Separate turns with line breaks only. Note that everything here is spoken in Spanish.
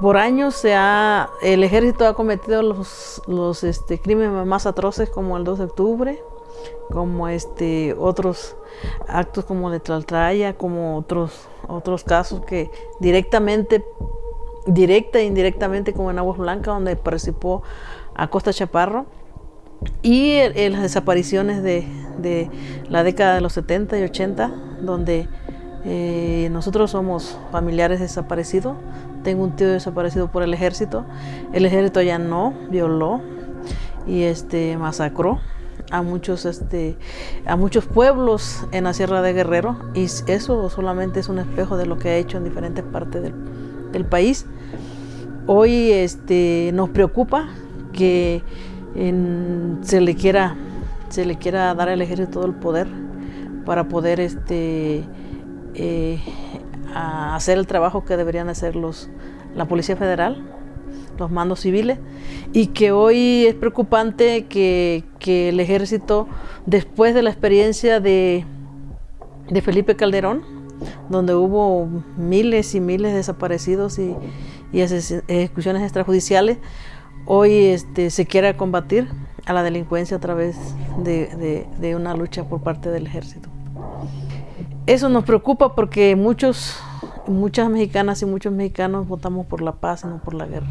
por años se ha, el ejército ha cometido los, los este, crímenes más atroces como el 2 de octubre, como este, otros actos como de Tlaltraya, como otros, otros casos que directamente, directa e indirectamente como en Aguas Blancas, donde participó a Costa Chaparro, y las desapariciones de, de, la década de los 70 y 80, donde eh, nosotros somos familiares desaparecidos. Tengo un tío desaparecido por el ejército. El ejército ya no violó y este masacró a muchos este a muchos pueblos en la Sierra de Guerrero y eso solamente es un espejo de lo que ha hecho en diferentes partes del, país. Hoy este nos preocupa que se le quiera se le quiera dar al ejército todo el poder para poder este eh, hacer el trabajo que deberían hacer los la policía federal los mandos civiles y que hoy es preocupante que, que el ejército después de la experiencia de, de Felipe Calderón donde hubo miles y miles de desaparecidos y, y ejecuciones extrajudiciales hoy este, se quiere combatir a la delincuencia a través de, de, una lucha por parte del ejército. Eso nos preocupa porque muchos, muchas mexicanas y muchos mexicanos votamos por la paz no por la guerra.